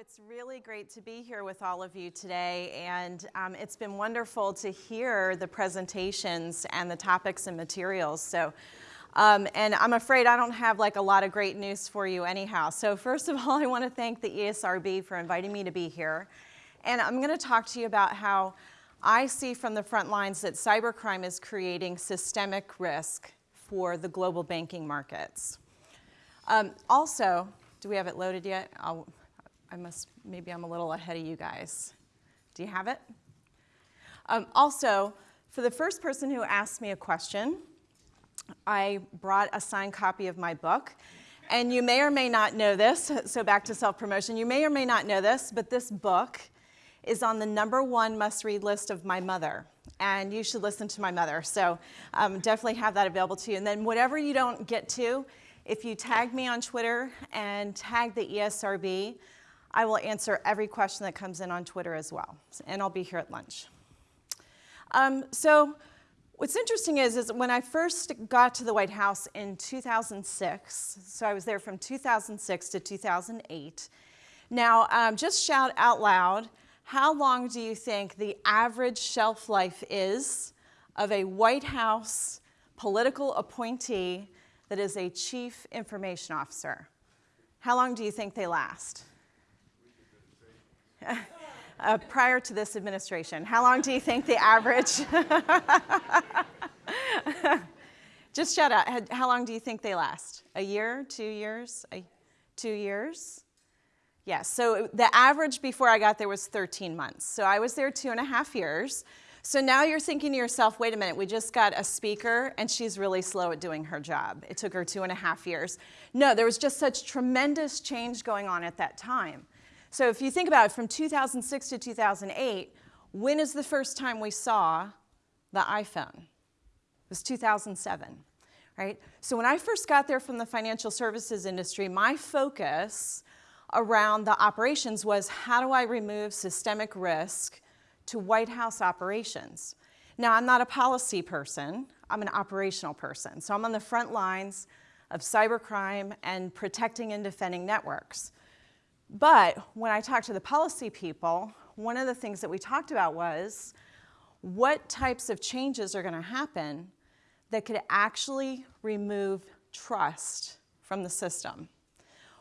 it's really great to be here with all of you today, and um, it's been wonderful to hear the presentations and the topics and materials. So, um, and I'm afraid I don't have like a lot of great news for you anyhow. So first of all, I want to thank the ESRB for inviting me to be here. And I'm going to talk to you about how I see from the front lines that cybercrime is creating systemic risk for the global banking markets. Um, also, do we have it loaded yet? I'll, I must, maybe I'm a little ahead of you guys. Do you have it? Um, also, for the first person who asked me a question, I brought a signed copy of my book. And you may or may not know this, so back to self-promotion. You may or may not know this, but this book is on the number one must-read list of my mother. And you should listen to my mother. So um, definitely have that available to you. And then whatever you don't get to, if you tag me on Twitter and tag the ESRB, I will answer every question that comes in on Twitter as well, and I'll be here at lunch. Um, so what's interesting is, is when I first got to the White House in 2006, so I was there from 2006 to 2008. Now, um, just shout out loud, how long do you think the average shelf life is of a White House political appointee that is a chief information officer? How long do you think they last? uh, prior to this administration. How long do you think the average? Just shout out. How long do you think they last? A year, two years, a, two years? Yes, so the average before I got there was 13 months. So I was there two and a half years. So now you're thinking to yourself, wait a minute, we just got a speaker and she's really slow at doing her job. It took her two and a half years. No, there was just such tremendous change going on at that time. So if you think about it, from 2006 to 2008, when is the first time we saw the iPhone? It was 2007, right? So when I first got there from the financial services industry, my focus around the operations was how do I remove systemic risk to White House operations? Now, I'm not a policy person, I'm an operational person. So I'm on the front lines of cybercrime and protecting and defending networks. But when I talked to the policy people, one of the things that we talked about was what types of changes are going to happen that could actually remove trust from the system.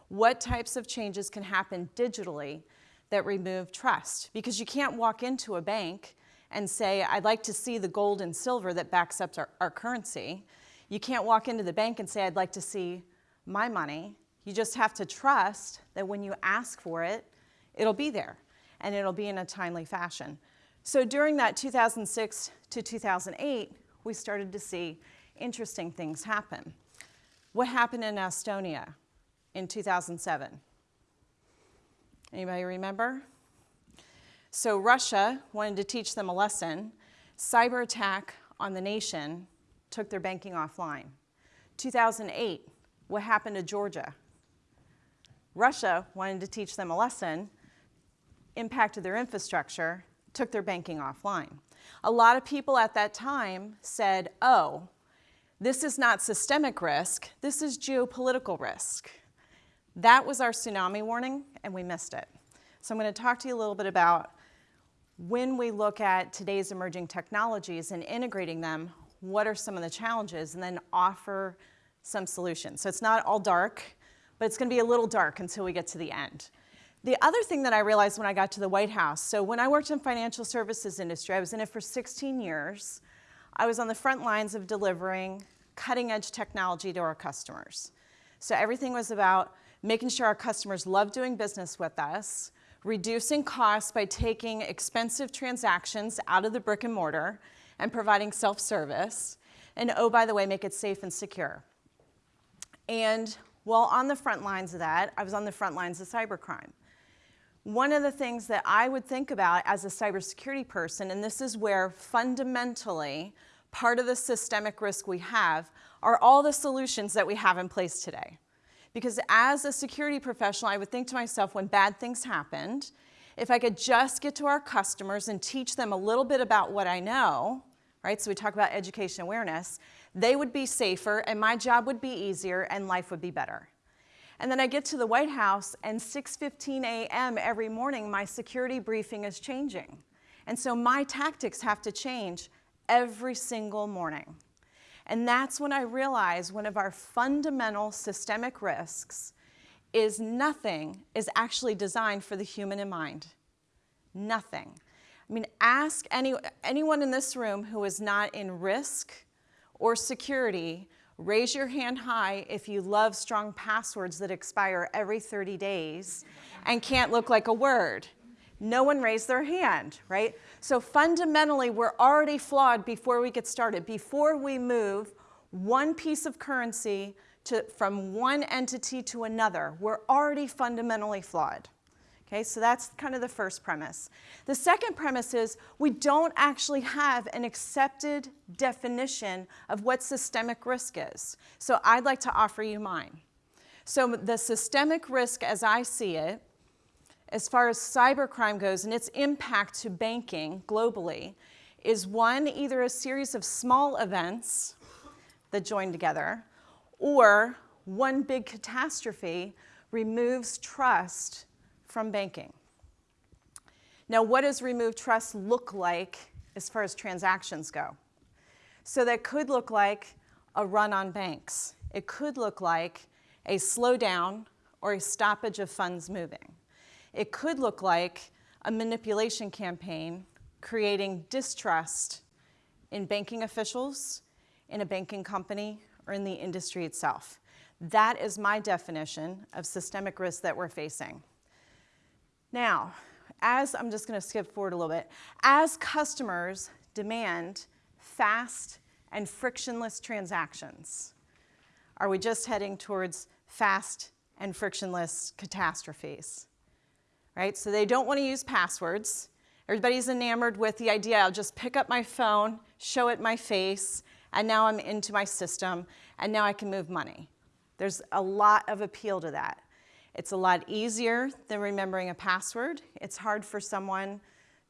What types of changes can happen digitally that remove trust? Because you can't walk into a bank and say, I'd like to see the gold and silver that backs up our, our currency. You can't walk into the bank and say, I'd like to see my money you just have to trust that when you ask for it, it'll be there and it'll be in a timely fashion. So during that 2006 to 2008, we started to see interesting things happen. What happened in Estonia in 2007? Anybody remember? So Russia wanted to teach them a lesson. Cyber attack on the nation took their banking offline. 2008, what happened to Georgia? Russia wanted to teach them a lesson, impacted their infrastructure, took their banking offline. A lot of people at that time said, oh, this is not systemic risk, this is geopolitical risk. That was our tsunami warning, and we missed it. So I'm going to talk to you a little bit about when we look at today's emerging technologies and integrating them, what are some of the challenges, and then offer some solutions. So it's not all dark but it's going to be a little dark until we get to the end. The other thing that I realized when I got to the White House, so when I worked in financial services industry, I was in it for 16 years. I was on the front lines of delivering cutting edge technology to our customers. So everything was about making sure our customers love doing business with us, reducing costs by taking expensive transactions out of the brick and mortar and providing self-service, and oh, by the way, make it safe and secure. And well, on the front lines of that, I was on the front lines of cybercrime. One of the things that I would think about as a cybersecurity person, and this is where fundamentally part of the systemic risk we have, are all the solutions that we have in place today. Because as a security professional, I would think to myself when bad things happened, if I could just get to our customers and teach them a little bit about what I know, right? So we talk about education awareness, they would be safer and my job would be easier and life would be better. And then I get to the White House and 6.15 a.m. every morning, my security briefing is changing. And so my tactics have to change every single morning. And that's when I realize one of our fundamental systemic risks is nothing is actually designed for the human in mind. Nothing. I mean, ask any, anyone in this room who is not in risk or security, raise your hand high if you love strong passwords that expire every 30 days and can't look like a word. No one raised their hand, right? So fundamentally, we're already flawed before we get started. Before we move one piece of currency to, from one entity to another, we're already fundamentally flawed. Okay, so that's kind of the first premise. The second premise is we don't actually have an accepted definition of what systemic risk is. So I'd like to offer you mine. So the systemic risk as I see it, as far as cybercrime goes and its impact to banking globally, is one, either a series of small events that join together, or one big catastrophe removes trust from banking. Now, what does remove trust look like as far as transactions go? So that could look like a run on banks. It could look like a slowdown or a stoppage of funds moving. It could look like a manipulation campaign creating distrust in banking officials, in a banking company, or in the industry itself. That is my definition of systemic risk that we're facing. Now, as I'm just going to skip forward a little bit, as customers demand fast and frictionless transactions, are we just heading towards fast and frictionless catastrophes? Right? So they don't want to use passwords. Everybody's enamored with the idea I'll just pick up my phone, show it my face, and now I'm into my system, and now I can move money. There's a lot of appeal to that. It's a lot easier than remembering a password. It's hard for someone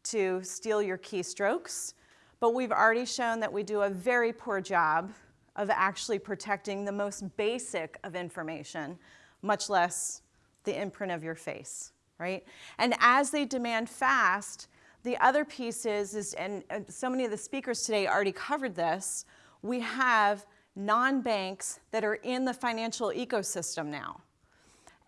to steal your keystrokes, but we've already shown that we do a very poor job of actually protecting the most basic of information, much less the imprint of your face, right? And as they demand fast, the other piece is, is and so many of the speakers today already covered this, we have non-banks that are in the financial ecosystem now.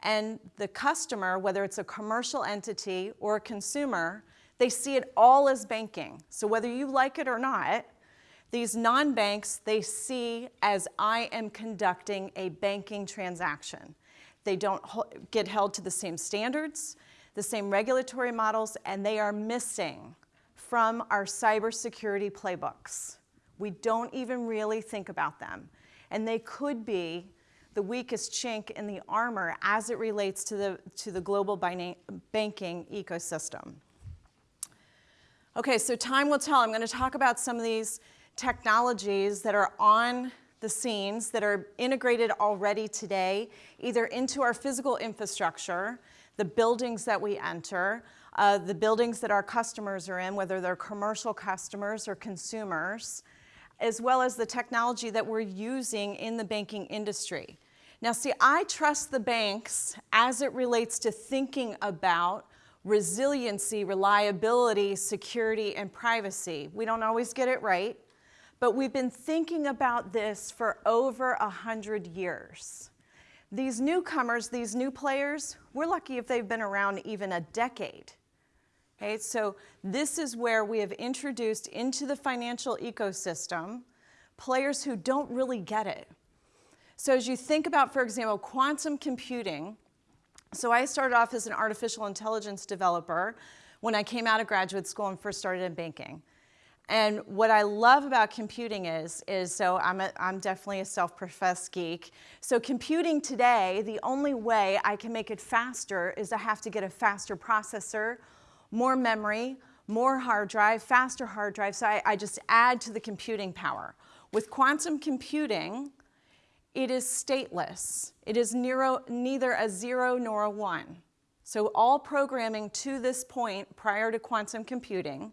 And the customer, whether it's a commercial entity or a consumer, they see it all as banking. So whether you like it or not, these non-banks, they see as I am conducting a banking transaction. They don't get held to the same standards, the same regulatory models, and they are missing from our cybersecurity playbooks. We don't even really think about them. And they could be the weakest chink in the armor as it relates to the, to the global banking ecosystem. Okay, so time will tell. I'm going to talk about some of these technologies that are on the scenes that are integrated already today, either into our physical infrastructure, the buildings that we enter, uh, the buildings that our customers are in, whether they're commercial customers or consumers, as well as the technology that we're using in the banking industry. Now see, I trust the banks as it relates to thinking about resiliency, reliability, security, and privacy. We don't always get it right, but we've been thinking about this for over a hundred years. These newcomers, these new players, we're lucky if they've been around even a decade. Okay, so this is where we have introduced into the financial ecosystem players who don't really get it. So as you think about, for example, quantum computing, so I started off as an artificial intelligence developer when I came out of graduate school and first started in banking. And what I love about computing is, is so I'm, a, I'm definitely a self-professed geek. So computing today, the only way I can make it faster is I have to get a faster processor, more memory, more hard drive, faster hard drive, so I, I just add to the computing power. With quantum computing, it is stateless. It is neither a zero nor a one. So all programming to this point prior to quantum computing,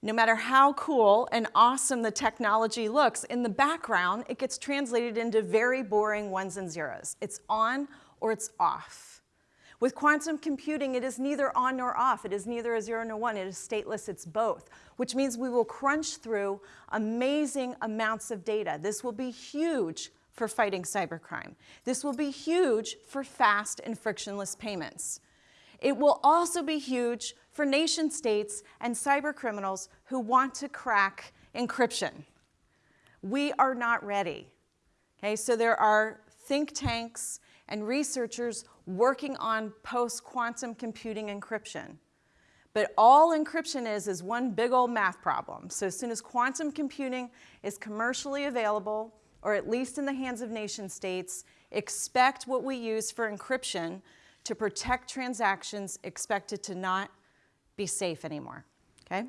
no matter how cool and awesome the technology looks, in the background, it gets translated into very boring ones and zeros. It's on or it's off. With quantum computing, it is neither on nor off. It is neither a zero nor one. It is stateless. It's both, which means we will crunch through amazing amounts of data. This will be huge for fighting cybercrime. This will be huge for fast and frictionless payments. It will also be huge for nation states and cyber criminals who want to crack encryption. We are not ready. Okay, so there are think tanks and researchers working on post-quantum computing encryption. But all encryption is is one big old math problem. So as soon as quantum computing is commercially available, or at least in the hands of nation states, expect what we use for encryption to protect transactions, expected to not be safe anymore, okay?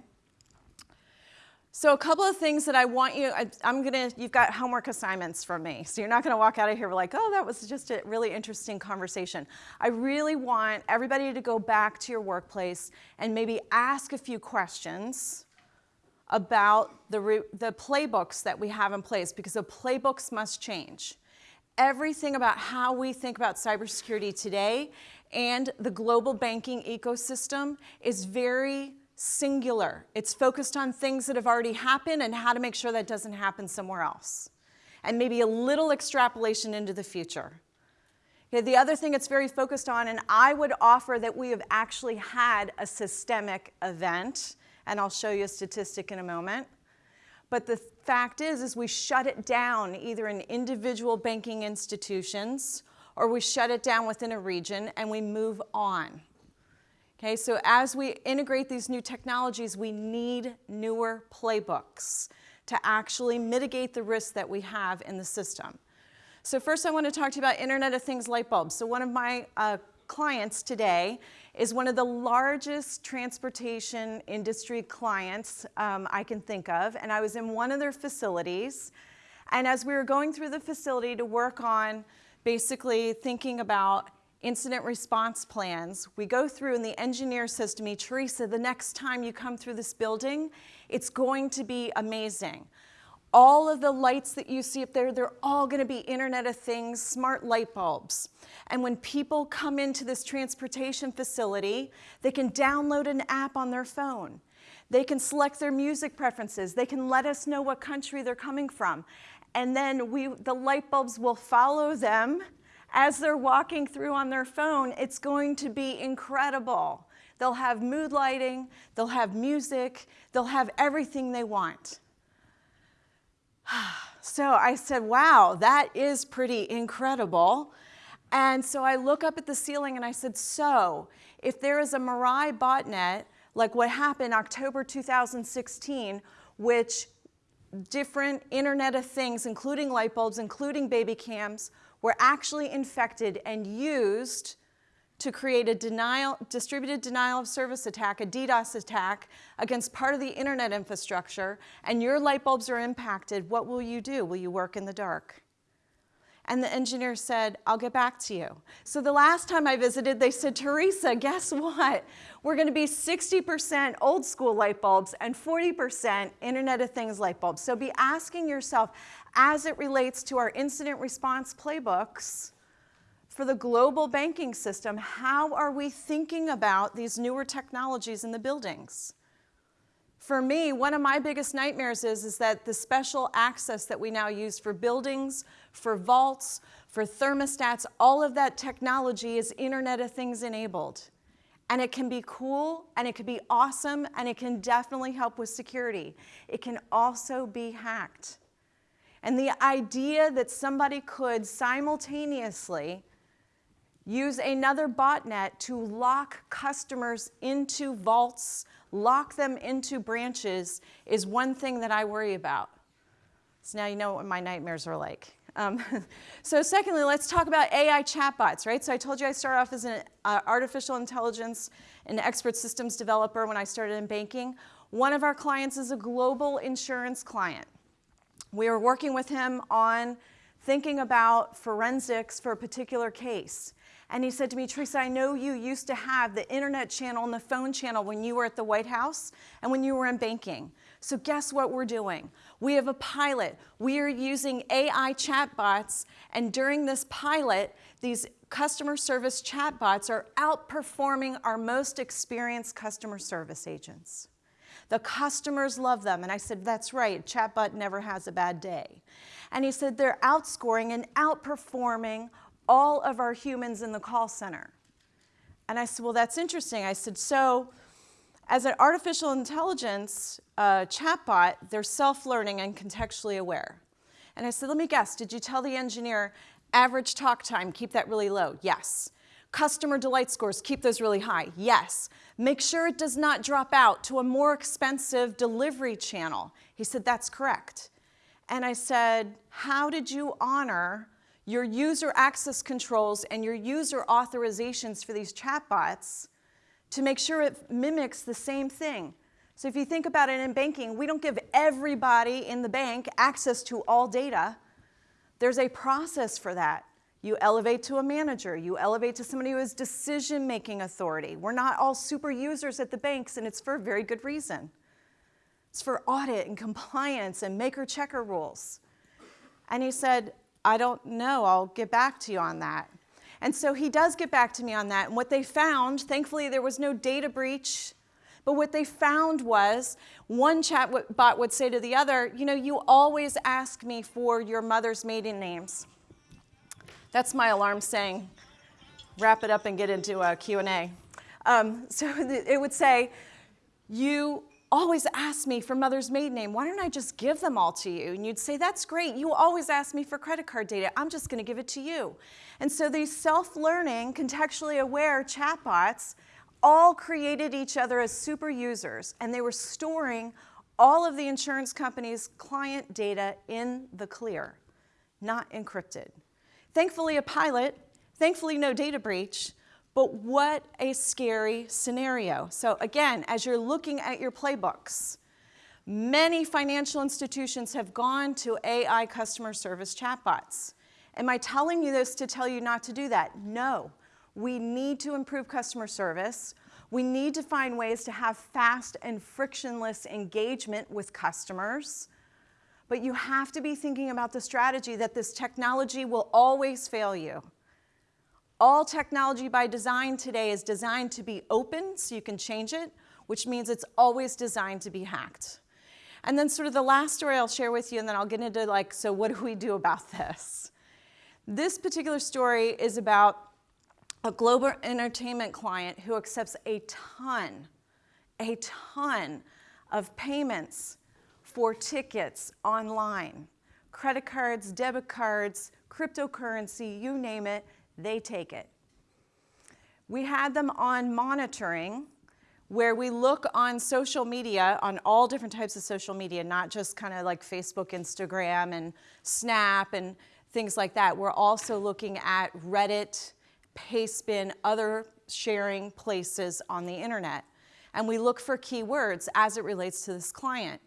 So a couple of things that I want you, I, am gonna, you've got homework assignments from me. So you're not gonna walk out of here like, oh, that was just a really interesting conversation. I really want everybody to go back to your workplace and maybe ask a few questions about the, the playbooks that we have in place because the playbooks must change. Everything about how we think about cybersecurity today and the global banking ecosystem is very singular. It's focused on things that have already happened and how to make sure that doesn't happen somewhere else. And maybe a little extrapolation into the future. Okay, the other thing it's very focused on, and I would offer that we have actually had a systemic event, and I'll show you a statistic in a moment. But the fact is, is we shut it down either in individual banking institutions or we shut it down within a region and we move on. Okay, so as we integrate these new technologies, we need newer playbooks to actually mitigate the risks that we have in the system. So first I want to talk to you about Internet of Things light bulbs. So one of my uh, clients today is one of the largest transportation industry clients um, I can think of. And I was in one of their facilities. And as we were going through the facility to work on basically thinking about incident response plans. We go through and the engineer says to me, Teresa, the next time you come through this building, it's going to be amazing. All of the lights that you see up there, they're all gonna be Internet of Things, smart light bulbs. And when people come into this transportation facility, they can download an app on their phone. They can select their music preferences. They can let us know what country they're coming from. And then we, the light bulbs will follow them as they're walking through on their phone, it's going to be incredible. They'll have mood lighting, they'll have music, they'll have everything they want. So I said, wow, that is pretty incredible. And so I look up at the ceiling and I said, so if there is a Mirai botnet, like what happened October 2016, which different Internet of Things, including light bulbs, including baby cams, were actually infected and used to create a denial, distributed denial of service attack, a DDoS attack against part of the internet infrastructure, and your light bulbs are impacted, what will you do? Will you work in the dark? And the engineer said, I'll get back to you. So the last time I visited, they said, Teresa, guess what? We're gonna be 60% old school light bulbs and 40% Internet of Things light bulbs. So be asking yourself, as it relates to our incident response playbooks, for the global banking system, how are we thinking about these newer technologies in the buildings? For me, one of my biggest nightmares is, is that the special access that we now use for buildings, for vaults, for thermostats, all of that technology is Internet of Things enabled. And it can be cool, and it can be awesome, and it can definitely help with security. It can also be hacked. And the idea that somebody could simultaneously use another botnet to lock customers into vaults, lock them into branches is one thing that I worry about. So now you know what my nightmares are like. Um, so secondly, let's talk about AI chatbots, right? So I told you I started off as an uh, artificial intelligence and expert systems developer when I started in banking. One of our clients is a global insurance client. We were working with him on thinking about forensics for a particular case. And he said to me, Teresa, I know you used to have the internet channel and the phone channel when you were at the White House and when you were in banking. So guess what we're doing? We have a pilot. We are using AI chatbots, and during this pilot, these customer service chatbots are outperforming our most experienced customer service agents. The customers love them. And I said, that's right, chatbot never has a bad day. And he said, they're outscoring and outperforming all of our humans in the call center. And I said, well, that's interesting. I said, so as an artificial intelligence uh, chatbot, they're self-learning and contextually aware. And I said, let me guess, did you tell the engineer average talk time, keep that really low? Yes. Customer delight scores, keep those really high? Yes. Make sure it does not drop out to a more expensive delivery channel. He said, that's correct. And I said, how did you honor your user access controls and your user authorizations for these chatbots to make sure it mimics the same thing? So if you think about it in banking, we don't give everybody in the bank access to all data. There's a process for that. You elevate to a manager. You elevate to somebody who has decision-making authority. We're not all super users at the banks, and it's for a very good reason. It's for audit and compliance and maker-checker rules. And he said, I don't know. I'll get back to you on that. And so he does get back to me on that. And what they found, thankfully there was no data breach, but what they found was one chatbot would say to the other, you know, you always ask me for your mother's maiden names. That's my alarm saying, wrap it up and get into a Q&A. Um, so it would say, you always ask me for mother's maiden name. Why don't I just give them all to you? And you'd say, that's great. You always ask me for credit card data. I'm just going to give it to you. And so these self-learning, contextually aware chatbots all created each other as super users, and they were storing all of the insurance company's client data in the clear, not encrypted. Thankfully, a pilot, thankfully, no data breach, but what a scary scenario. So again, as you're looking at your playbooks, many financial institutions have gone to AI customer service chatbots. Am I telling you this to tell you not to do that? No. We need to improve customer service. We need to find ways to have fast and frictionless engagement with customers. But you have to be thinking about the strategy that this technology will always fail you. All technology by design today is designed to be open so you can change it, which means it's always designed to be hacked. And then sort of the last story I'll share with you and then I'll get into like, so what do we do about this? This particular story is about a global entertainment client who accepts a ton, a ton of payments for tickets online. Credit cards, debit cards, cryptocurrency, you name it, they take it. We had them on monitoring where we look on social media, on all different types of social media, not just kind of like Facebook, Instagram, and Snap, and things like that. We're also looking at Reddit, Pastebin, other sharing places on the internet. And we look for keywords as it relates to this client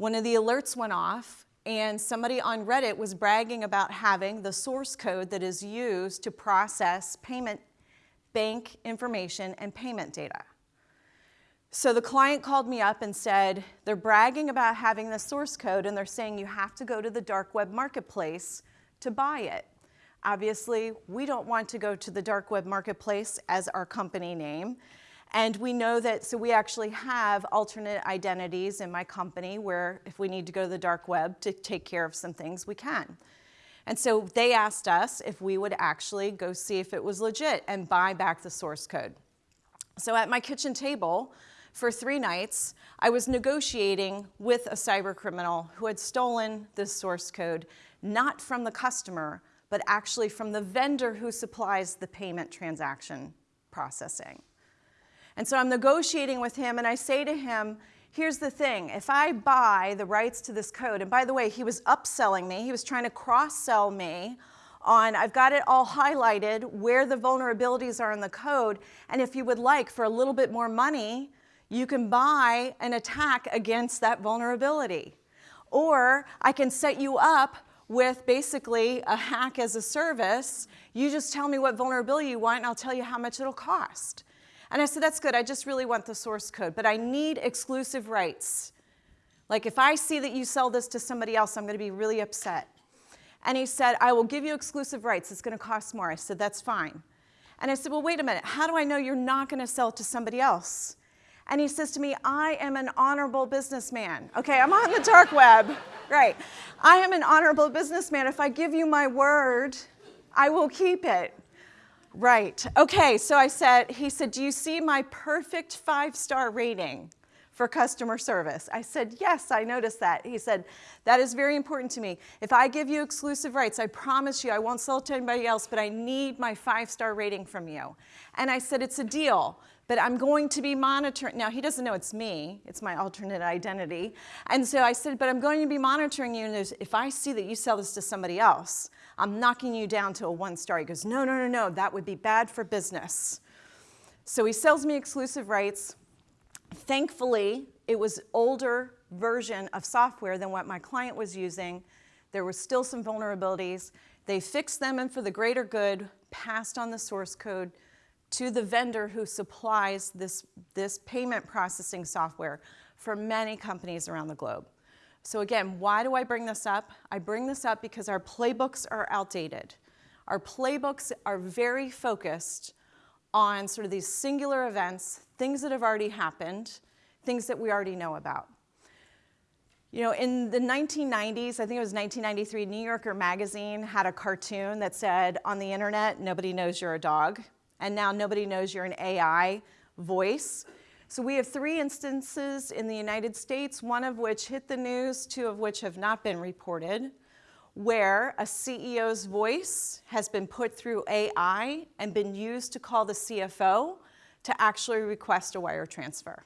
one of the alerts went off and somebody on Reddit was bragging about having the source code that is used to process payment bank information and payment data. So the client called me up and said, they're bragging about having the source code and they're saying you have to go to the dark web marketplace to buy it. Obviously, we don't want to go to the dark web marketplace as our company name. And we know that, so we actually have alternate identities in my company where if we need to go to the dark web to take care of some things, we can. And so they asked us if we would actually go see if it was legit and buy back the source code. So at my kitchen table for three nights, I was negotiating with a cyber criminal who had stolen this source code, not from the customer, but actually from the vendor who supplies the payment transaction processing. And so I'm negotiating with him and I say to him, here's the thing, if I buy the rights to this code, and by the way, he was upselling me, he was trying to cross-sell me on, I've got it all highlighted where the vulnerabilities are in the code, and if you would like, for a little bit more money, you can buy an attack against that vulnerability. Or I can set you up with basically a hack as a service. You just tell me what vulnerability you want and I'll tell you how much it'll cost. And I said, that's good, I just really want the source code, but I need exclusive rights. Like if I see that you sell this to somebody else, I'm gonna be really upset. And he said, I will give you exclusive rights, it's gonna cost more. I said, that's fine. And I said, well, wait a minute, how do I know you're not gonna sell it to somebody else? And he says to me, I am an honorable businessman. Okay, I'm on the dark web, right. I am an honorable businessman. If I give you my word, I will keep it. Right, okay, so I said, he said, do you see my perfect five-star rating? for customer service. I said, yes, I noticed that. He said, that is very important to me. If I give you exclusive rights, I promise you I won't sell it to anybody else, but I need my five-star rating from you. And I said, it's a deal, but I'm going to be monitoring. Now, he doesn't know it's me. It's my alternate identity. And so I said, but I'm going to be monitoring you, and if I see that you sell this to somebody else, I'm knocking you down to a one star. He goes, no, no, no, no, that would be bad for business. So he sells me exclusive rights. Thankfully, it was older version of software than what my client was using. There were still some vulnerabilities. They fixed them and for the greater good, passed on the source code to the vendor who supplies this, this payment processing software for many companies around the globe. So again, why do I bring this up? I bring this up because our playbooks are outdated. Our playbooks are very focused on sort of these singular events, things that have already happened, things that we already know about. You know, in the 1990s, I think it was 1993, New Yorker magazine had a cartoon that said, on the internet, nobody knows you're a dog, and now nobody knows you're an AI voice. So we have three instances in the United States, one of which hit the news, two of which have not been reported where a CEO's voice has been put through AI and been used to call the CFO to actually request a wire transfer.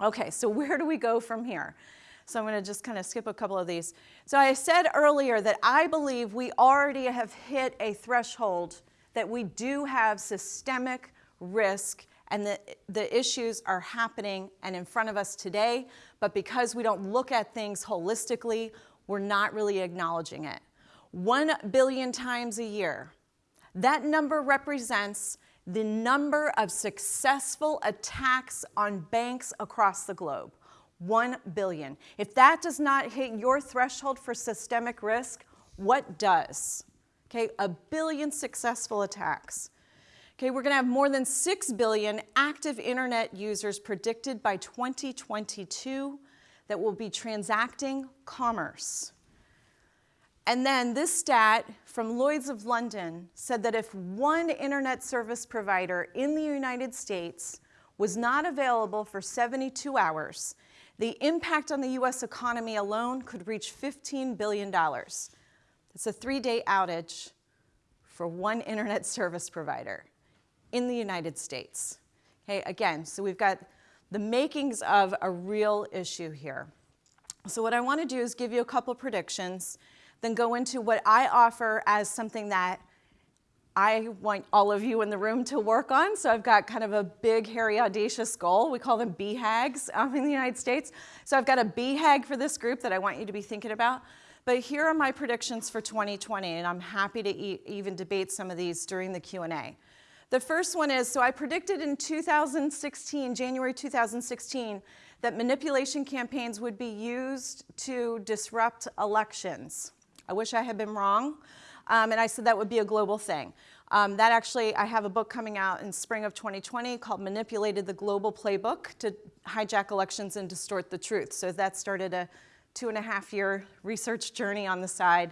Okay, so where do we go from here? So I'm going to just kind of skip a couple of these. So I said earlier that I believe we already have hit a threshold that we do have systemic risk and the, the issues are happening and in front of us today, but because we don't look at things holistically, we're not really acknowledging it. One billion times a year. That number represents the number of successful attacks on banks across the globe. One billion. If that does not hit your threshold for systemic risk, what does? Okay, a billion successful attacks. Okay, we're gonna have more than 6 billion active internet users predicted by 2022 that will be transacting commerce. And then this stat from Lloyds of London said that if one internet service provider in the United States was not available for 72 hours, the impact on the US economy alone could reach $15 billion. That's a three-day outage for one internet service provider in the United States. Okay, again, so we've got the makings of a real issue here. So what I want to do is give you a couple predictions, then go into what I offer as something that I want all of you in the room to work on. So I've got kind of a big, hairy, audacious goal. We call them BHAGs um, in the United States. So I've got a BHAG for this group that I want you to be thinking about. But here are my predictions for 2020, and I'm happy to e even debate some of these during the Q&A. The first one is, so I predicted in 2016, January 2016, that manipulation campaigns would be used to disrupt elections. I wish I had been wrong, um, and I said that would be a global thing. Um, that actually, I have a book coming out in spring of 2020 called Manipulated the Global Playbook to Hijack Elections and Distort the Truth. So that started a two and a half year research journey on the side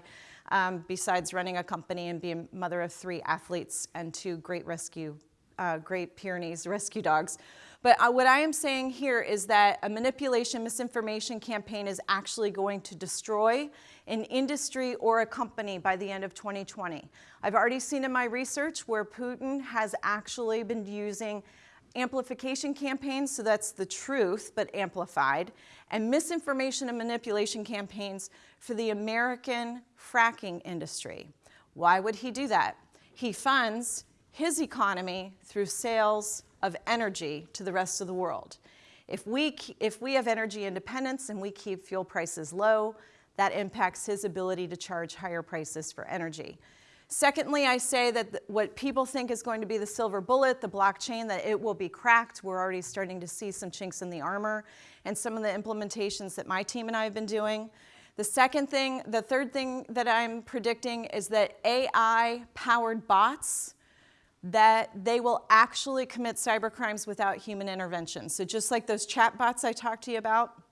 um, besides running a company and being mother of three athletes and two great rescue, uh, Great Pyrenees rescue dogs. But uh, what I am saying here is that a manipulation, misinformation campaign is actually going to destroy an industry or a company by the end of 2020. I've already seen in my research where Putin has actually been using amplification campaigns, so that's the truth, but amplified, and misinformation and manipulation campaigns for the American fracking industry. Why would he do that? He funds his economy through sales of energy to the rest of the world. If we, if we have energy independence and we keep fuel prices low, that impacts his ability to charge higher prices for energy. Secondly, I say that what people think is going to be the silver bullet, the blockchain, that it will be cracked. We're already starting to see some chinks in the armor and some of the implementations that my team and I have been doing. The second thing, the third thing that I'm predicting is that AI-powered bots that they will actually commit cybercrimes without human intervention. So just like those chat bots I talked to you about,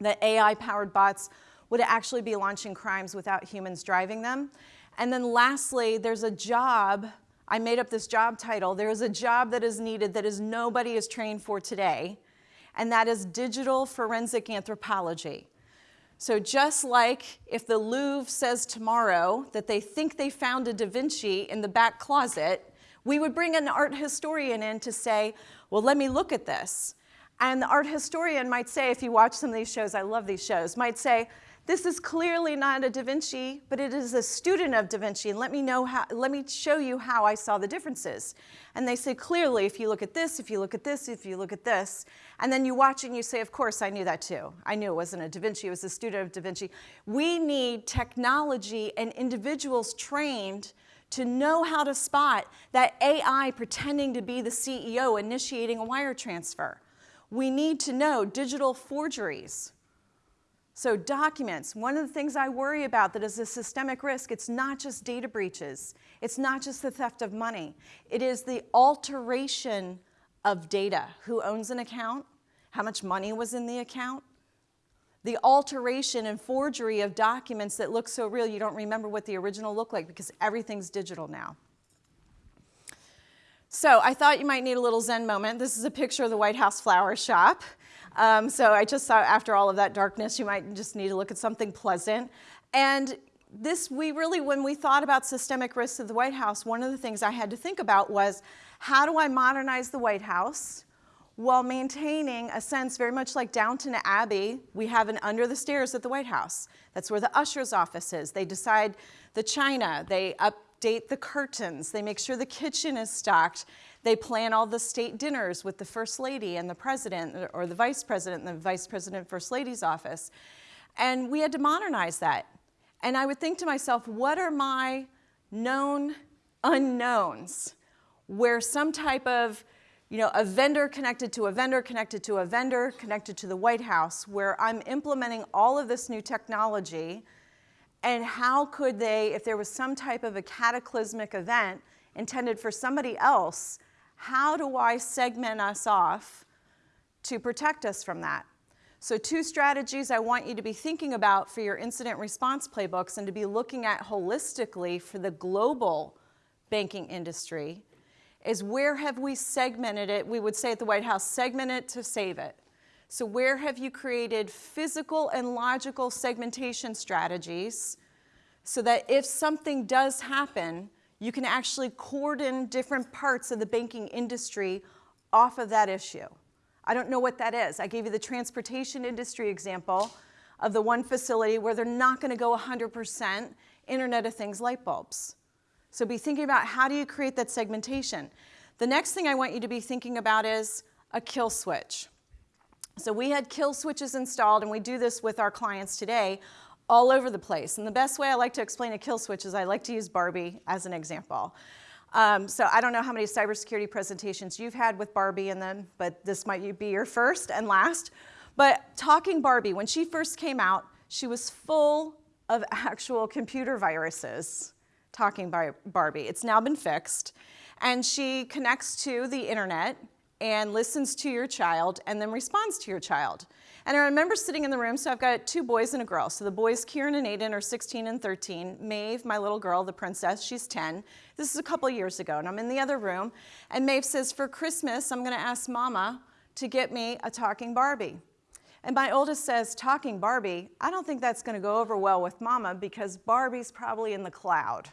the AI-powered bots would actually be launching crimes without humans driving them. And then lastly, there's a job, I made up this job title, there is a job that is needed that is nobody is trained for today, and that is digital forensic anthropology. So just like if the Louvre says tomorrow that they think they found a Da Vinci in the back closet, we would bring an art historian in to say, well, let me look at this. And the art historian might say, if you watch some of these shows, I love these shows, might say, this is clearly not a Da Vinci, but it is a student of Da Vinci, and let me, know how, let me show you how I saw the differences. And they say, clearly, if you look at this, if you look at this, if you look at this, and then you watch and you say, of course, I knew that too. I knew it wasn't a Da Vinci, it was a student of Da Vinci. We need technology and individuals trained to know how to spot that AI pretending to be the CEO initiating a wire transfer. We need to know digital forgeries. So documents, one of the things I worry about that is a systemic risk, it's not just data breaches. It's not just the theft of money. It is the alteration of data. Who owns an account? How much money was in the account? the alteration and forgery of documents that look so real you don't remember what the original looked like because everything's digital now. So I thought you might need a little Zen moment. This is a picture of the White House flower shop. Um, so I just thought after all of that darkness, you might just need to look at something pleasant. And this, we really, when we thought about systemic risks of the White House, one of the things I had to think about was, how do I modernize the White House? while maintaining a sense very much like Downton Abbey, we have an under the stairs at the White House. That's where the usher's office is. They decide the china, they update the curtains, they make sure the kitchen is stocked, they plan all the state dinners with the first lady and the president or the vice president and the vice president first lady's office. And we had to modernize that. And I would think to myself, what are my known unknowns where some type of you know, a vendor connected to a vendor connected to a vendor connected to the White House where I'm implementing all of this new technology and how could they, if there was some type of a cataclysmic event intended for somebody else, how do I segment us off to protect us from that? So two strategies I want you to be thinking about for your incident response playbooks and to be looking at holistically for the global banking industry is where have we segmented it? We would say at the White House, segment it to save it. So where have you created physical and logical segmentation strategies so that if something does happen, you can actually cordon different parts of the banking industry off of that issue. I don't know what that is. I gave you the transportation industry example of the one facility where they're not gonna go 100% Internet of Things light bulbs. So be thinking about how do you create that segmentation. The next thing I want you to be thinking about is a kill switch. So we had kill switches installed, and we do this with our clients today all over the place. And the best way I like to explain a kill switch is I like to use Barbie as an example. Um, so I don't know how many cybersecurity presentations you've had with Barbie in them, but this might be your first and last. But talking Barbie, when she first came out, she was full of actual computer viruses talking by Barbie. It's now been fixed. And she connects to the internet and listens to your child and then responds to your child. And I remember sitting in the room, so I've got two boys and a girl. So the boys, Kieran and Aiden, are 16 and 13. Maeve, my little girl, the princess, she's 10. This is a couple years ago, and I'm in the other room. And Maeve says, for Christmas, I'm gonna ask Mama to get me a talking Barbie. And my oldest says, talking Barbie, I don't think that's gonna go over well with Mama because Barbie's probably in the cloud.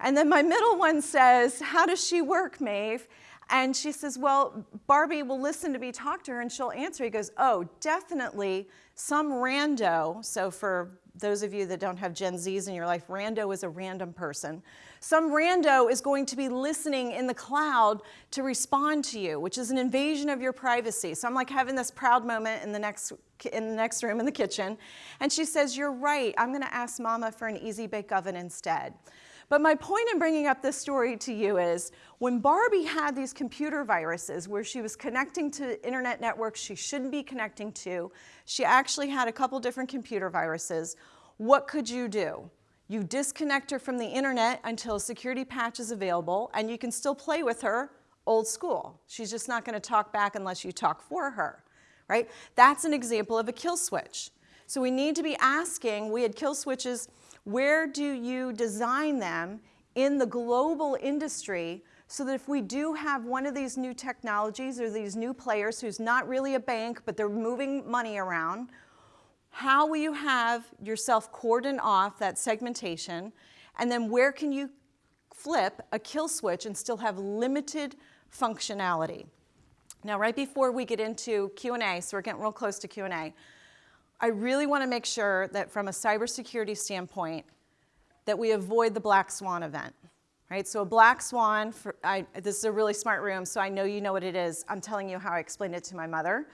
And then my middle one says, how does she work, Maeve? And she says, well, Barbie will listen to me talk to her and she'll answer. He goes, oh, definitely some rando. So for those of you that don't have Gen Zs in your life, rando is a random person. Some rando is going to be listening in the cloud to respond to you, which is an invasion of your privacy. So I'm like having this proud moment in the next, in the next room in the kitchen. And she says, you're right, I'm gonna ask mama for an easy bake oven instead. But my point in bringing up this story to you is when Barbie had these computer viruses where she was connecting to internet networks she shouldn't be connecting to, she actually had a couple different computer viruses. What could you do? You disconnect her from the internet until a security patch is available, and you can still play with her old school. She's just not going to talk back unless you talk for her, right? That's an example of a kill switch. So we need to be asking, we had kill switches, where do you design them in the global industry so that if we do have one of these new technologies or these new players who's not really a bank, but they're moving money around, how will you have yourself cordon off that segmentation? And then where can you flip a kill switch and still have limited functionality? Now, right before we get into Q&A, so we're getting real close to Q&A, I really want to make sure that from a cybersecurity standpoint, that we avoid the black swan event. Right, so a black swan, for, I, this is a really smart room, so I know you know what it is. I'm telling you how I explained it to my mother.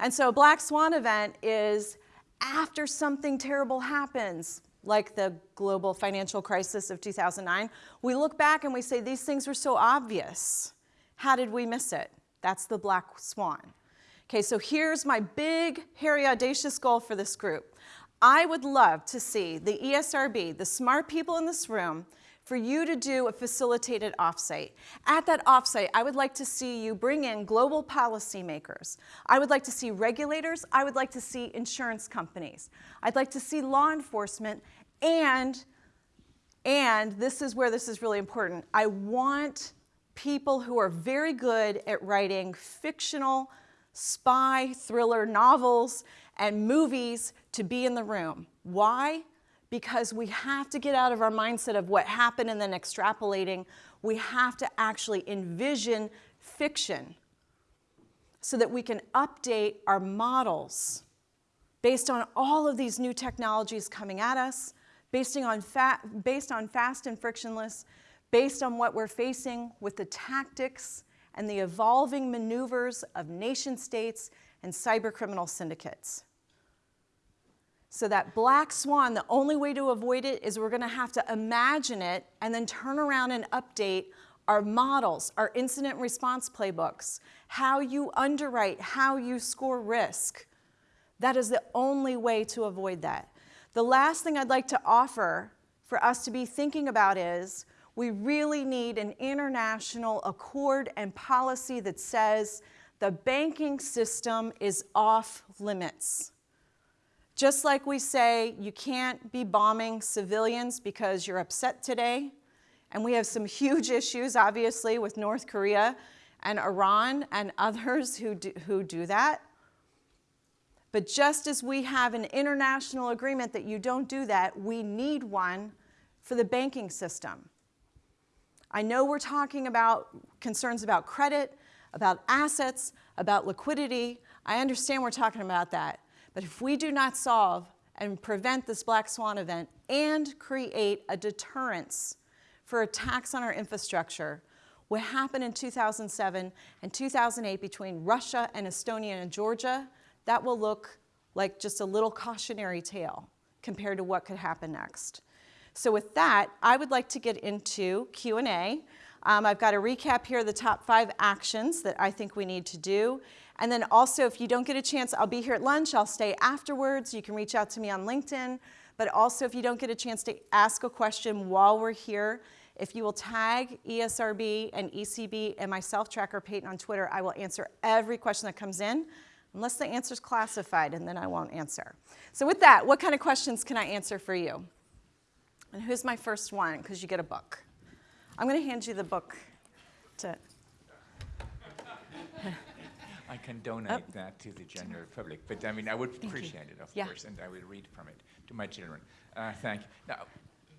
And so a black swan event is after something terrible happens, like the global financial crisis of 2009, we look back and we say, these things were so obvious. How did we miss it? That's the black swan. Okay, so here's my big, hairy, audacious goal for this group. I would love to see the ESRB, the smart people in this room, for you to do a facilitated offsite. At that offsite, I would like to see you bring in global policymakers. I would like to see regulators. I would like to see insurance companies. I'd like to see law enforcement and, and this is where this is really important, I want people who are very good at writing fictional spy thriller novels and movies to be in the room. Why? because we have to get out of our mindset of what happened and then extrapolating. We have to actually envision fiction so that we can update our models based on all of these new technologies coming at us, based on, based on fast and frictionless, based on what we're facing with the tactics and the evolving maneuvers of nation states and cyber criminal syndicates. So that black swan, the only way to avoid it is we're gonna have to imagine it and then turn around and update our models, our incident response playbooks, how you underwrite, how you score risk. That is the only way to avoid that. The last thing I'd like to offer for us to be thinking about is we really need an international accord and policy that says the banking system is off limits. Just like we say you can't be bombing civilians because you're upset today, and we have some huge issues, obviously, with North Korea and Iran and others who do, who do that. But just as we have an international agreement that you don't do that, we need one for the banking system. I know we're talking about concerns about credit, about assets, about liquidity. I understand we're talking about that. But if we do not solve and prevent this black swan event and create a deterrence for attacks on our infrastructure, what happened in 2007 and 2008 between Russia and Estonia and Georgia, that will look like just a little cautionary tale compared to what could happen next. So with that, I would like to get into Q&A. Um, I've got a recap here of the top five actions that I think we need to do. And then also, if you don't get a chance, I'll be here at lunch. I'll stay afterwards. You can reach out to me on LinkedIn. But also, if you don't get a chance to ask a question while we're here, if you will tag ESRB and ECB and myself, Tracker Payton, on Twitter, I will answer every question that comes in, unless the answer is classified, and then I won't answer. So with that, what kind of questions can I answer for you? And who's my first one? Because you get a book. I'm going to hand you the book to... I can donate oh. that to the general public, but I mean, I would thank appreciate you. it, of yeah. course, and I will read from it to my children. Uh, thank you. Now,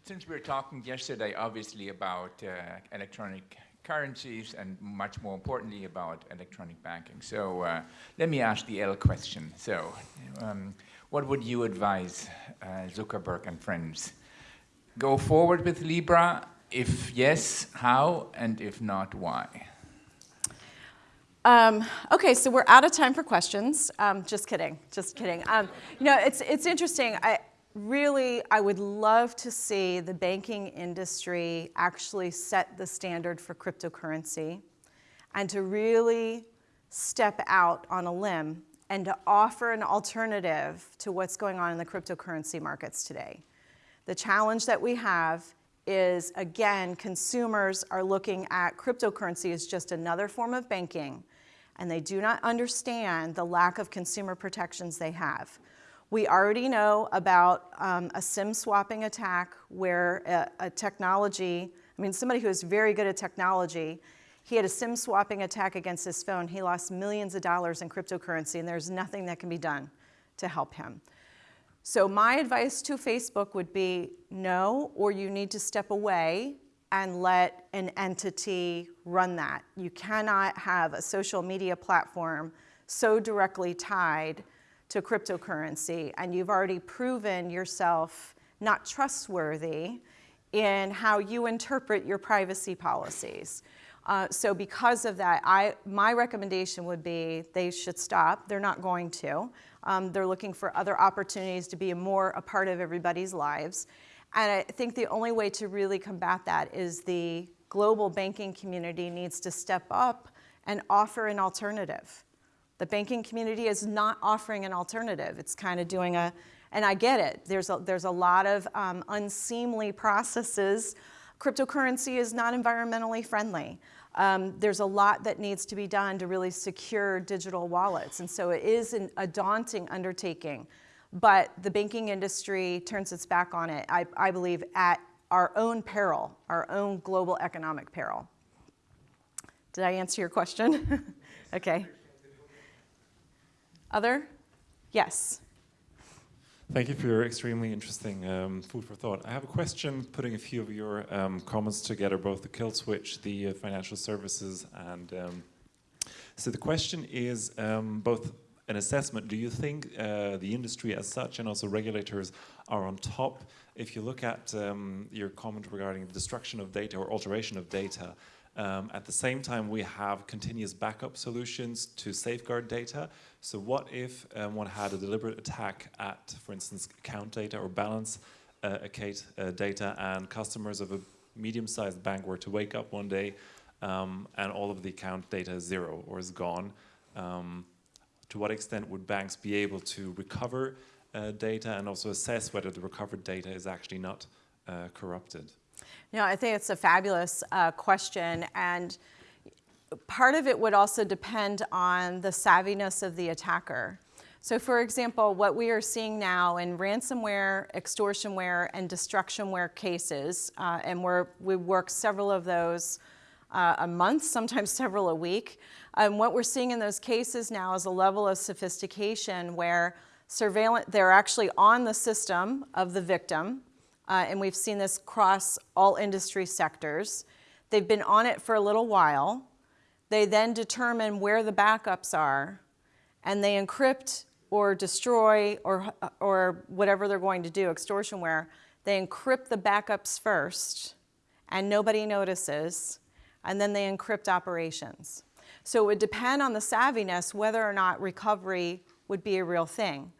since we were talking yesterday, obviously, about uh, electronic currencies and much more importantly about electronic banking. So uh, let me ask the L question. So um, what would you advise uh, Zuckerberg and friends? Go forward with Libra? If yes, how? And if not, why? Um, okay, so we're out of time for questions. Um, just kidding, just kidding. Um, you know, it's, it's interesting. I really, I would love to see the banking industry actually set the standard for cryptocurrency and to really step out on a limb and to offer an alternative to what's going on in the cryptocurrency markets today. The challenge that we have is, again, consumers are looking at cryptocurrency as just another form of banking, and they do not understand the lack of consumer protections they have. We already know about um, a SIM swapping attack where a, a technology, I mean, somebody who is very good at technology, he had a SIM swapping attack against his phone. He lost millions of dollars in cryptocurrency, and there's nothing that can be done to help him. So my advice to Facebook would be no, or you need to step away and let an entity run that. You cannot have a social media platform so directly tied to cryptocurrency, and you've already proven yourself not trustworthy in how you interpret your privacy policies. Uh, so because of that, I, my recommendation would be they should stop. They're not going to. Um, they're looking for other opportunities to be more a part of everybody's lives. And I think the only way to really combat that is the global banking community needs to step up and offer an alternative. The banking community is not offering an alternative. It's kind of doing a, and I get it, there's a, there's a lot of um, unseemly processes. Cryptocurrency is not environmentally friendly. Um, there's a lot that needs to be done to really secure digital wallets. And so it is an, a daunting undertaking. But the banking industry turns its back on it, I, I believe, at our own peril, our own global economic peril. Did I answer your question? okay. Other? Yes. Thank you for your extremely interesting um, food for thought. I have a question putting a few of your um, comments together, both the kill switch, the uh, financial services, and um, so the question is um, both an assessment. Do you think uh, the industry as such and also regulators are on top? If you look at um, your comment regarding the destruction of data or alteration of data, um, at the same time, we have continuous backup solutions to safeguard data. So what if um, one had a deliberate attack at, for instance, account data or balance uh, account uh, data and customers of a medium-sized bank were to wake up one day um, and all of the account data is zero or is gone? Um, to what extent would banks be able to recover uh, data and also assess whether the recovered data is actually not uh, corrupted? Know, I think it's a fabulous uh, question, and part of it would also depend on the savviness of the attacker. So for example, what we are seeing now in ransomware, extortionware, and destructionware cases, uh, and we work several of those uh, a month, sometimes several a week. And what we're seeing in those cases now is a level of sophistication where surveillance, they're actually on the system of the victim, uh, and we've seen this cross all industry sectors. They've been on it for a little while. They then determine where the backups are, and they encrypt or destroy or, or whatever they're going to do, extortionware. They encrypt the backups first, and nobody notices, and then they encrypt operations. So it would depend on the savviness whether or not recovery would be a real thing.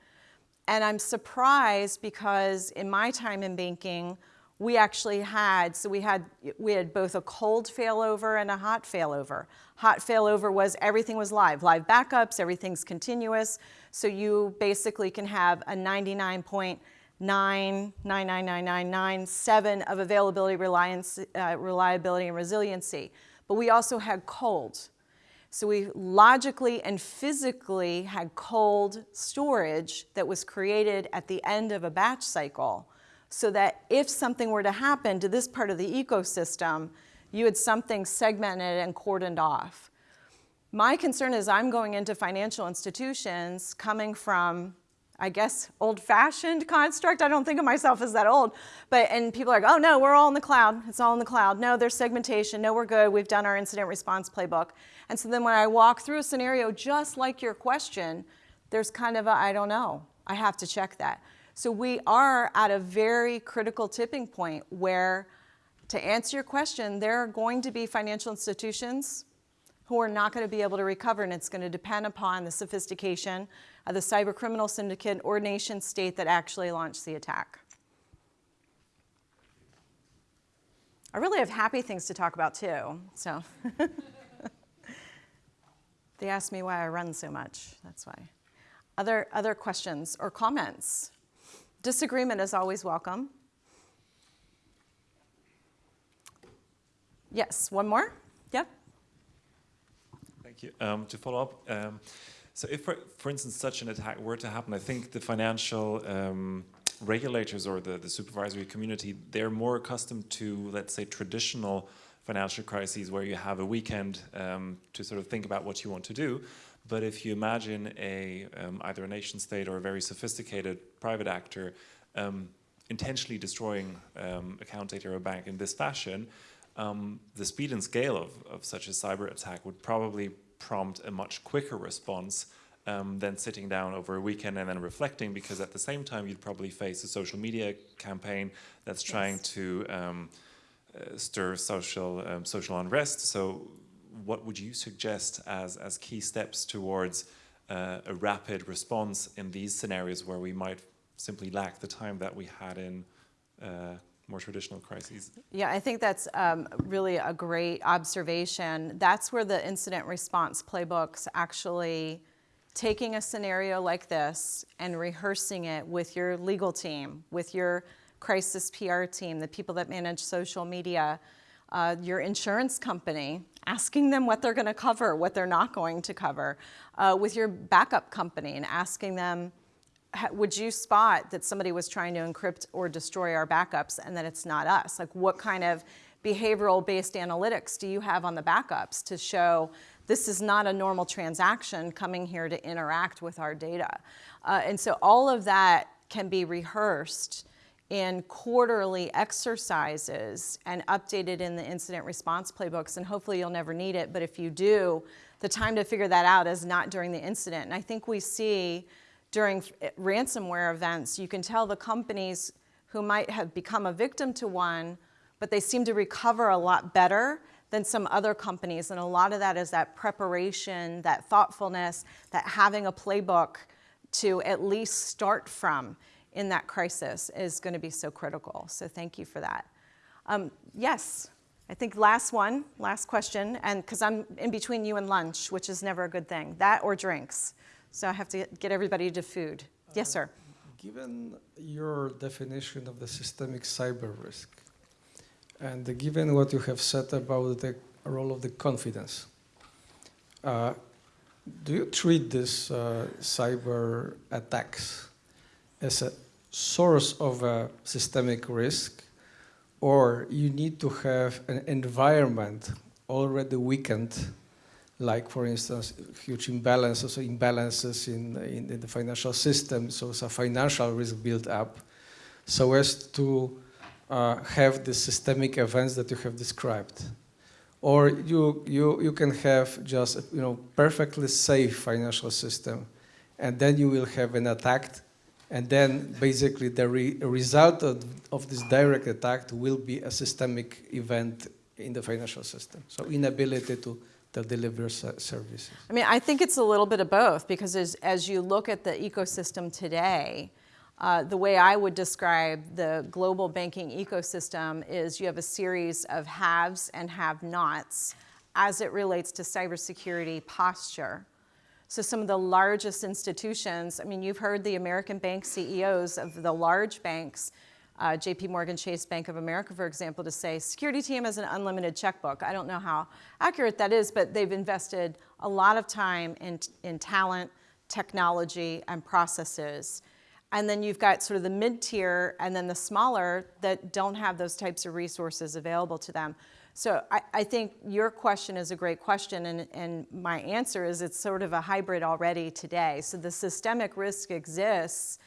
And I'm surprised because in my time in banking, we actually had, so we had, we had both a cold failover and a hot failover. Hot failover was everything was live, live backups, everything's continuous. So you basically can have a 99.999997 of availability, reliance, uh, reliability, and resiliency. But we also had cold. So we logically and physically had cold storage that was created at the end of a batch cycle so that if something were to happen to this part of the ecosystem, you had something segmented and cordoned off. My concern is I'm going into financial institutions coming from I guess, old-fashioned construct. I don't think of myself as that old. But, and people are like, oh no, we're all in the cloud. It's all in the cloud. No, there's segmentation. No, we're good. We've done our incident response playbook. And so then when I walk through a scenario just like your question, there's kind of a, I don't know. I have to check that. So we are at a very critical tipping point where, to answer your question, there are going to be financial institutions who are not going to be able to recover, and it's going to depend upon the sophistication of the cyber criminal syndicate or nation state that actually launched the attack. I really have happy things to talk about too, so. they ask me why I run so much, that's why. Other, other questions or comments? Disagreement is always welcome. Yes, one more? Yep. Thank you. Um, to follow up, um, so if, for, for instance, such an attack were to happen, I think the financial um, regulators or the, the supervisory community, they're more accustomed to, let's say, traditional financial crises where you have a weekend um, to sort of think about what you want to do. But if you imagine a, um, either a nation state or a very sophisticated private actor um, intentionally destroying account data of a bank in this fashion, um, the speed and scale of, of such a cyber attack would probably prompt a much quicker response um, than sitting down over a weekend and then reflecting because at the same time you'd probably face a social media campaign that's trying Yes. to um, uh, stir social um, social unrest. So what would you suggest as, as key steps towards uh, a rapid response in these scenarios where we might simply lack the time that we had in uh, more traditional crises? Yeah, I think that's um, really a great observation. That's where the incident response playbooks actually taking a scenario like this and rehearsing it with your legal team, with your crisis PR team, the people that manage social media, uh, your insurance company, asking them what they're going to cover, what they're not going to cover, uh, with your backup company and asking them, would you spot that somebody was trying to encrypt or destroy our backups and that it's not us? Like, what kind of behavioral based analytics do you have on the backups to show this is not a normal transaction coming here to interact with our data? Uh, and so, all of that can be rehearsed in quarterly exercises and updated in the incident response playbooks. And hopefully, you'll never need it. But if you do, the time to figure that out is not during the incident. And I think we see during ransomware events, you can tell the companies who might have become a victim to one, but they seem to recover a lot better than some other companies. And a lot of that is that preparation, that thoughtfulness, that having a playbook to at least start from in that crisis is going to be so critical. So thank you for that. Um, yes, I think last one, last question, and because I'm in between you and lunch, which is never a good thing, that or drinks. So I have to get everybody to food. Yes, sir. Given your definition of the systemic cyber risk, and given what you have said about the role of the confidence, uh, do you treat these uh, cyber attacks as a source of a systemic risk, or you need to have an environment already weakened like for instance, huge imbalances imbalances in, in, in, the financial system, so it's a financial risk built up, so as to uh, have the systemic events that you have described. Or you, you, you can have just you know, perfectly safe financial system, and then you will have an attack, and then basically the re result of, of this direct attack will be a systemic event in the financial system. So inability to that delivers uh, services? I mean, I think it's a little bit of both because as, as you look at the ecosystem today, uh, the way I would describe the global banking ecosystem is you have a series of haves and have nots as it relates to cybersecurity posture. So, some of the largest institutions, I mean, you've heard the American bank CEOs of the large banks uh, JP Morgan Chase Bank of America, for example, to say security team has an unlimited checkbook. I don't know how accurate that is, but they've invested a lot of time in, in talent, technology, and processes. And then you've got sort of the mid tier and then the smaller that don't have those types of resources available to them. So I, I think your question is a great question, and, and my answer is it's sort of a hybrid already today. So the systemic risk exists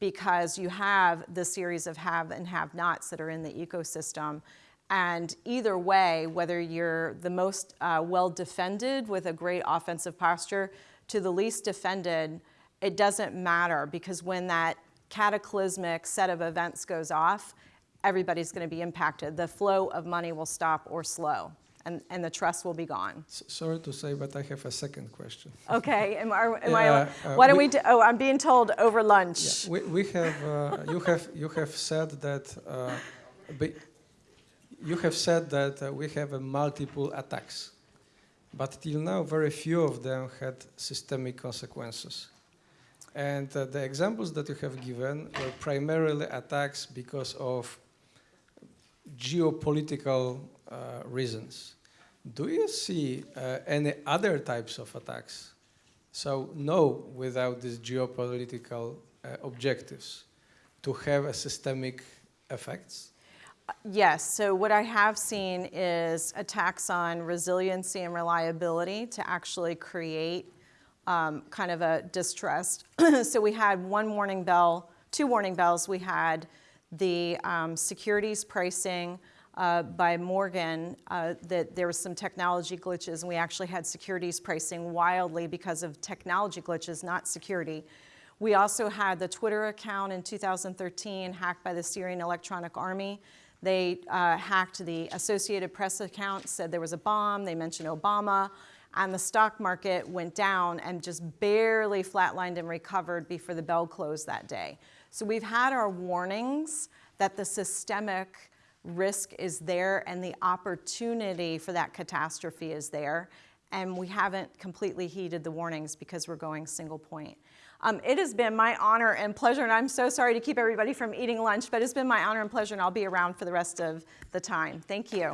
because you have the series of have and have nots that are in the ecosystem. And either way, whether you're the most uh, well defended with a great offensive posture to the least defended, it doesn't matter because when that cataclysmic set of events goes off, everybody's going to be impacted. The flow of money will stop or slow. And, and the trust will be gone. S sorry to say, but I have a second question. Okay, am, are, am Yeah, I? uh, Why don't we- we? Do, oh, I'm being told over lunch. Yeah, we, we have, uh, you have, you have said that, uh, be- you have said that uh, we have multiple attacks, but till now very few of them had systemic consequences. And uh, the examples that you have given were primarily attacks because of geopolitical uh, reasons. Do you see uh, any other types of attacks? So no, without these geopolitical uh, objectives, to have a systemic effects. Yes, so what I have seen is attacks on resiliency and reliability to actually create um, kind of a distrust. so we had one warning bell, two warning bells. We had the um, securities pricing uh, by Morgan uh, that there was some technology glitches, and we actually had securities pricing wildly because of technology glitches, not security. We also had the Twitter account in 2013 hacked by the Syrian Electronic Army. They uh, hacked the Associated Press account, said there was a bomb, they mentioned Obama, and the stock market went down and just barely flatlined and recovered before the bell closed that day. So we've had our warnings that the systemic risk is there and the opportunity for that catastrophe is there. And we haven't completely heeded the warnings because we're going single point. Um, it has been my honor and pleasure, and I'm so sorry to keep everybody from eating lunch, but it's been my honor and pleasure, and I'll be around for the rest of the time. Thank you.